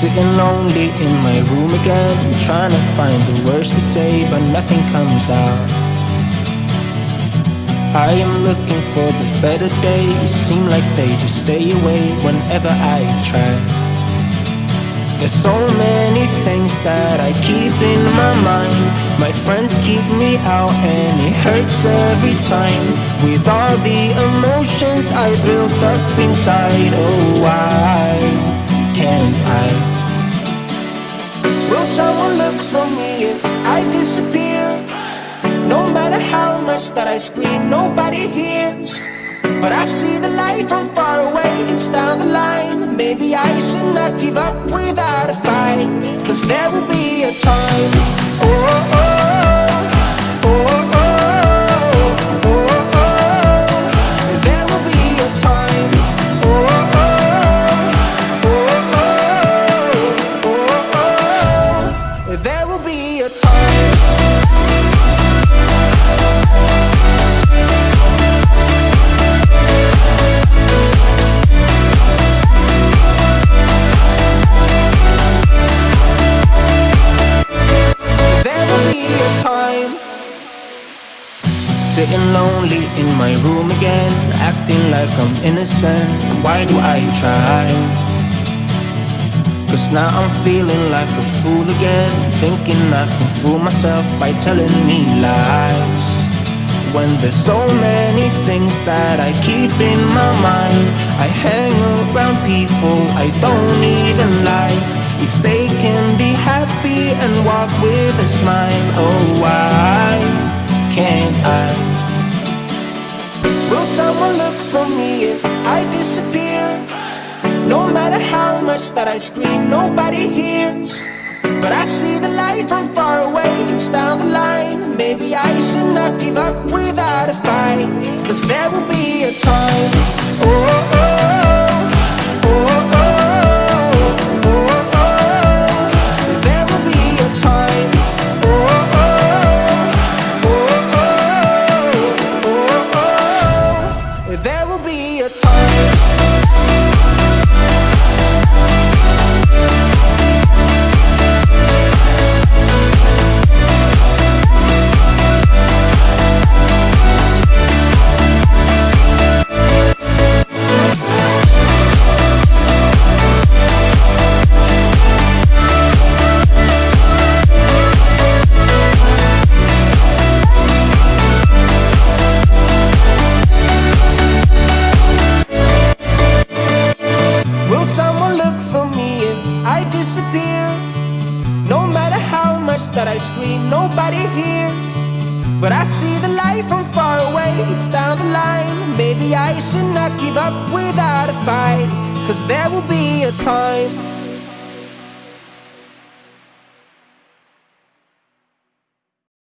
Sitting lonely in my room again Trying to find the words to say but nothing comes out. I am looking for the better days. Seem like they just stay away whenever I try. There's so many things that I keep in my mind. My friends keep me out and it hurts every time. With all the emotions I built up inside Oh, why can't I? Will someone look for me if I disappear? No matter how much that I scream, nobody hears. But I see the light from far away, it's down the line. Maybe I should not give up without a fight. Cause there will be a time. Oh, oh, oh, There will be a time Sitting lonely in my room again Acting like I'm innocent Why do I try? Cause now I'm feeling like a fool again Thinking I can fool myself by telling me lies When there's so many things that I keep in my mind I hang around people I don't even like If they can be happy and walk with a smile Oh, why can't I? Will someone look for me if I disappear? That I scream, nobody hears. But I see the light from far away, it's down the line. Maybe I should not give up without a fight Cause there will be a time No matter how much that I scream, nobody hears. But I see the light from far away, it's down the line. Maybe I should not give up without a fight. Cause there will be a time